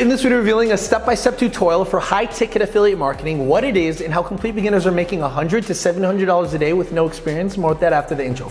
In this video, revealing a step-by-step tutorial for high-ticket affiliate marketing, what it is, and how complete beginners are making 100 to $700 a day with no experience. More with that after the intro.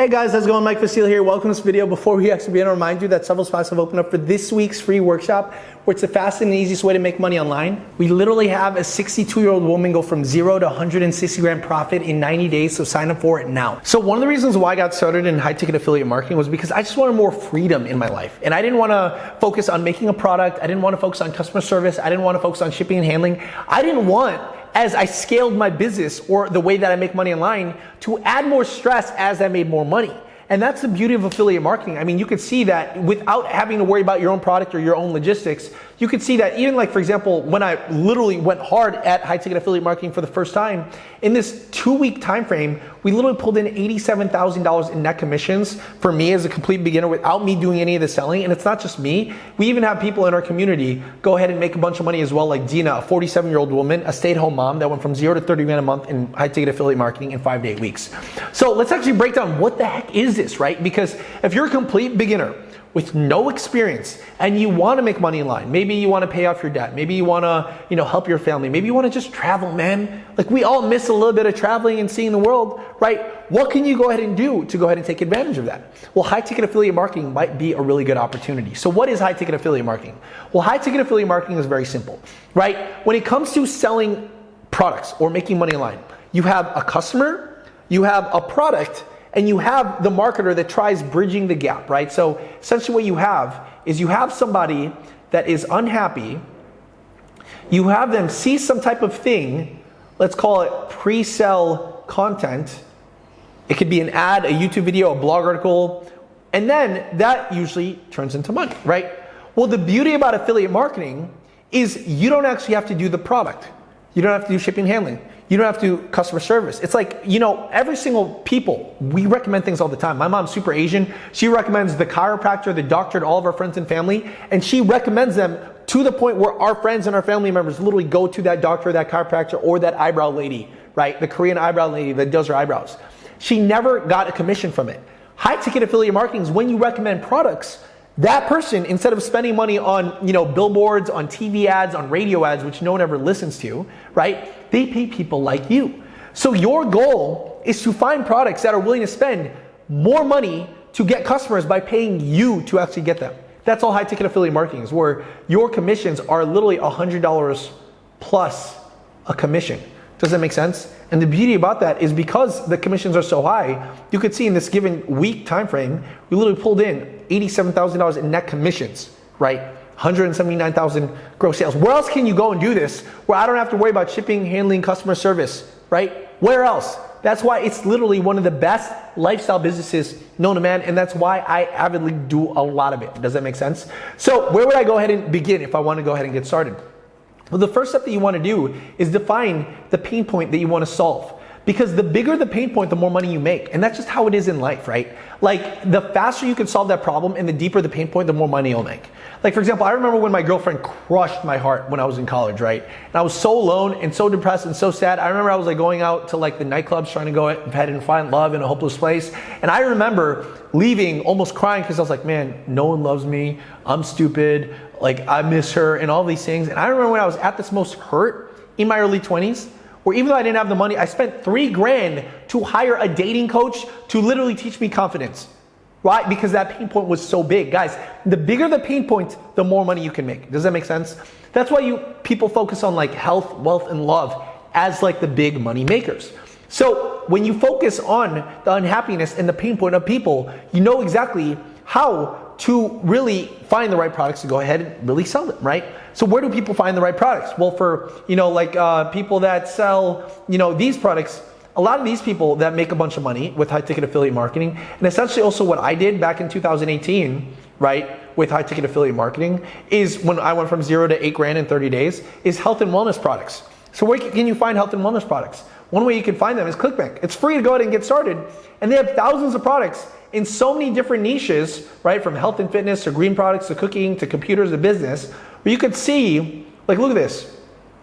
Hey guys, how's it going? Mike Vestil here. Welcome to this video. Before we actually begin, I remind you that several spots have opened up for this week's free workshop, where it's the fastest and easiest way to make money online. We literally have a 62-year-old woman go from zero to 160 grand profit in 90 days, so sign up for it now. So one of the reasons why I got started in high-ticket affiliate marketing was because I just wanted more freedom in my life. And I didn't want to focus on making a product. I didn't want to focus on customer service. I didn't want to focus on shipping and handling. I didn't want as I scaled my business or the way that I make money online to add more stress as I made more money. And that's the beauty of affiliate marketing. I mean, you could see that without having to worry about your own product or your own logistics, you could see that even like, for example, when I literally went hard at high ticket affiliate marketing for the first time, in this two week time frame, we literally pulled in $87,000 in net commissions for me as a complete beginner without me doing any of the selling. And it's not just me. We even have people in our community go ahead and make a bunch of money as well, like Dina, a 47 year old woman, a stay at home mom that went from zero to 30 grand a month in high ticket affiliate marketing in five to eight weeks. So let's actually break down what the heck is this, right? Because if you're a complete beginner, with no experience and you want to make money online. Maybe you want to pay off your debt. Maybe you want to, you know, help your family. Maybe you want to just travel, man. Like we all miss a little bit of traveling and seeing the world, right? What can you go ahead and do to go ahead and take advantage of that? Well, high ticket affiliate marketing might be a really good opportunity. So what is high ticket affiliate marketing? Well, high ticket affiliate marketing is very simple, right? When it comes to selling products or making money online, you have a customer, you have a product, and you have the marketer that tries bridging the gap, right? So essentially what you have is you have somebody that is unhappy, you have them see some type of thing, let's call it pre-sell content. It could be an ad, a YouTube video, a blog article, and then that usually turns into money, right? Well, the beauty about affiliate marketing is you don't actually have to do the product. You don't have to do shipping handling. You don't have to do customer service. It's like, you know, every single people, we recommend things all the time. My mom's super Asian. She recommends the chiropractor, the doctor to all of our friends and family, and she recommends them to the point where our friends and our family members literally go to that doctor, that chiropractor, or that eyebrow lady, right? The Korean eyebrow lady that does her eyebrows. She never got a commission from it. High ticket affiliate marketing is when you recommend products that person, instead of spending money on, you know, billboards, on TV ads, on radio ads, which no one ever listens to, right? They pay people like you. So your goal is to find products that are willing to spend more money to get customers by paying you to actually get them. That's all high ticket affiliate marketing is where your commissions are literally $100 plus a commission. Does that make sense? And the beauty about that is because the commissions are so high, you could see in this given week time frame, we literally pulled in $87,000 in net commissions, right? 179,000 gross sales. Where else can you go and do this where I don't have to worry about shipping, handling, customer service, right? Where else? That's why it's literally one of the best lifestyle businesses known to man, and that's why I avidly do a lot of it. Does that make sense? So, where would I go ahead and begin if I want to go ahead and get started? Well, the first step that you want to do is define the pain point that you want to solve. Because the bigger the pain point, the more money you make. And that's just how it is in life, right? Like the faster you can solve that problem and the deeper the pain point, the more money you'll make. Like for example, I remember when my girlfriend crushed my heart when I was in college, right? And I was so alone and so depressed and so sad. I remember I was like going out to like the nightclubs trying to go ahead and find love in a hopeless place. And I remember leaving almost crying because I was like, man, no one loves me. I'm stupid. Like I miss her and all these things. And I remember when I was at this most hurt in my early 20s, where even though I didn't have the money, I spent three grand to hire a dating coach to literally teach me confidence. Right? Because that pain point was so big. Guys, the bigger the pain point, the more money you can make. Does that make sense? That's why you people focus on like health, wealth, and love as like the big money makers. So when you focus on the unhappiness and the pain point of people, you know exactly how to really find the right products to go ahead and really sell them, right? So where do people find the right products? Well, for, you know, like uh, people that sell, you know, these products, a lot of these people that make a bunch of money with high ticket affiliate marketing, and essentially also what I did back in 2018, right, with high ticket affiliate marketing, is when I went from zero to eight grand in 30 days, is health and wellness products. So where can you find health and wellness products? One way you can find them is ClickBank. It's free to go ahead and get started, and they have thousands of products in so many different niches, right? From health and fitness to green products to cooking to computers to business, where you could see, like, look at this.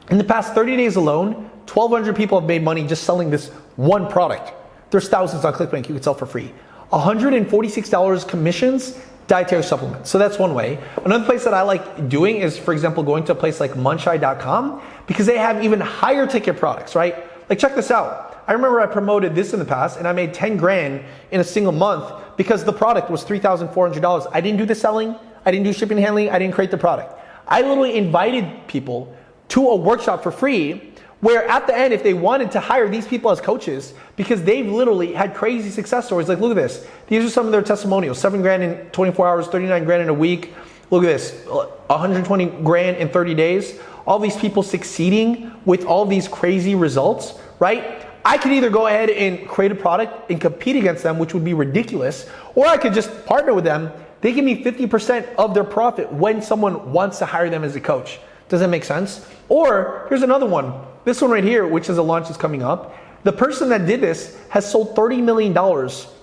In the past 30 days alone, 1,200 people have made money just selling this one product. There's thousands on ClickBank you could sell for free. $146 commissions, dietary supplements. So that's one way. Another place that I like doing is, for example, going to a place like muncheye.com because they have even higher ticket products, right? Like check this out. I remember I promoted this in the past and I made 10 grand in a single month because the product was $3,400. I didn't do the selling, I didn't do shipping and handling, I didn't create the product. I literally invited people to a workshop for free where at the end, if they wanted to hire these people as coaches, because they've literally had crazy success stories, like look at this. These are some of their testimonials. Seven grand in 24 hours, 39 grand in a week. Look at this, 120 grand in 30 days. All these people succeeding with all these crazy results, right? I could either go ahead and create a product and compete against them, which would be ridiculous, or I could just partner with them. They give me 50% of their profit when someone wants to hire them as a coach. Does that make sense? Or here's another one. This one right here, which is a launch that's coming up. The person that did this has sold $30 million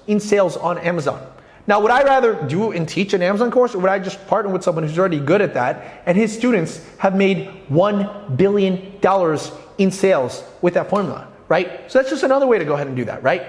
in sales on Amazon. Now, would I rather do and teach an Amazon course or would I just partner with someone who's already good at that and his students have made $1 billion in sales with that formula, right? So that's just another way to go ahead and do that, right?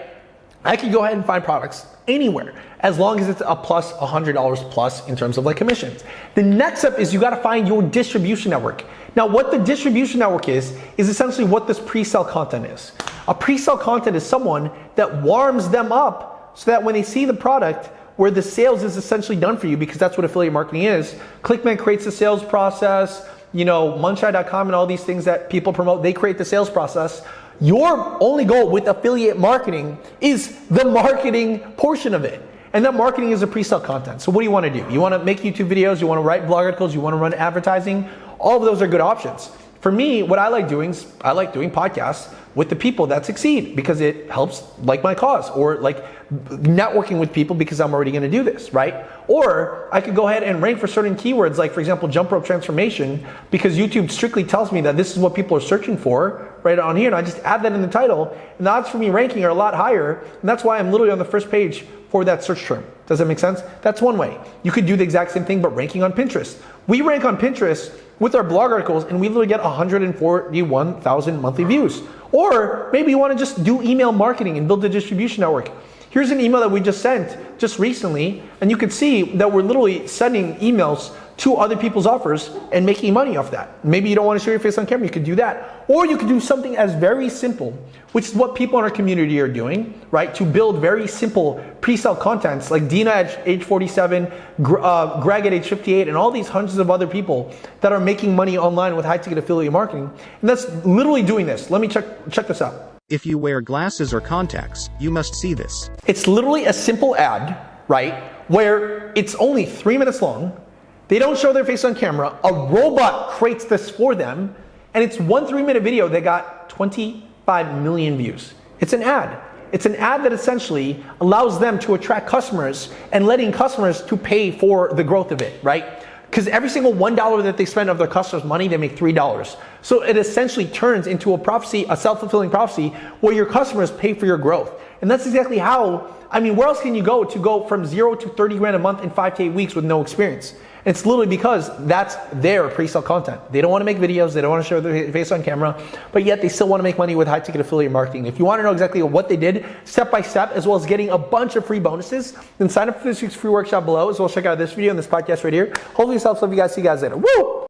I can go ahead and find products anywhere as long as it's a plus $100 plus in terms of like commissions. The next step is you got to find your distribution network. Now, what the distribution network is, is essentially what this pre-sale content is. A pre-sale content is someone that warms them up so that when they see the product, where the sales is essentially done for you because that's what affiliate marketing is. ClickBank creates the sales process, you know, muncheye.com and all these things that people promote, they create the sales process. Your only goal with affiliate marketing is the marketing portion of it. And that marketing is a pre-sale content. So what do you want to do? You want to make YouTube videos, you want to write blog articles, you want to run advertising. All of those are good options. For me, what I like doing is I like doing podcasts with the people that succeed because it helps like my cause or like networking with people because I'm already going to do this, right? Or I could go ahead and rank for certain keywords like for example jump rope transformation because YouTube strictly tells me that this is what people are searching for right on here and I just add that in the title and the odds for me ranking are a lot higher and that's why I'm literally on the first page for that search term. Does that make sense? That's one way. You could do the exact same thing but ranking on Pinterest. We rank on Pinterest with our blog articles and we literally get 141,000 monthly views. Or maybe you want to just do email marketing and build a distribution network. Here's an email that we just sent just recently, and you can see that we're literally sending emails to other people's offers and making money off that. Maybe you don't want to show your face on camera, you could do that. Or you could do something as very simple, which is what people in our community are doing, right? To build very simple pre-sale contents like Dina at age 47, uh, Greg at age 58, and all these hundreds of other people that are making money online with high ticket affiliate marketing. And that's literally doing this. Let me check, check this out. If you wear glasses or contacts, you must see this. It's literally a simple ad, right? Where it's only three minutes long. They don't show their face on camera. A robot creates this for them. And it's one three minute video that got 25 million views. It's an ad. It's an ad that essentially allows them to attract customers and letting customers to pay for the growth of it, right? Because every single $1 that they spend of their customers' money, they make $3. So it essentially turns into a prophecy, a self fulfilling prophecy, where your customers pay for your growth. And that's exactly how, I mean, where else can you go to go from zero to 30 grand a month in five to eight weeks with no experience? It's literally because that's their pre-sale content. They don't want to make videos, they don't want to show their face on camera, but yet they still want to make money with high ticket affiliate marketing. If you want to know exactly what they did step by step, as well as getting a bunch of free bonuses, then sign up for this week's free workshop below, as well as check out this video and this podcast right here. Hopefully this helps. Love you guys. See you guys later. Woo!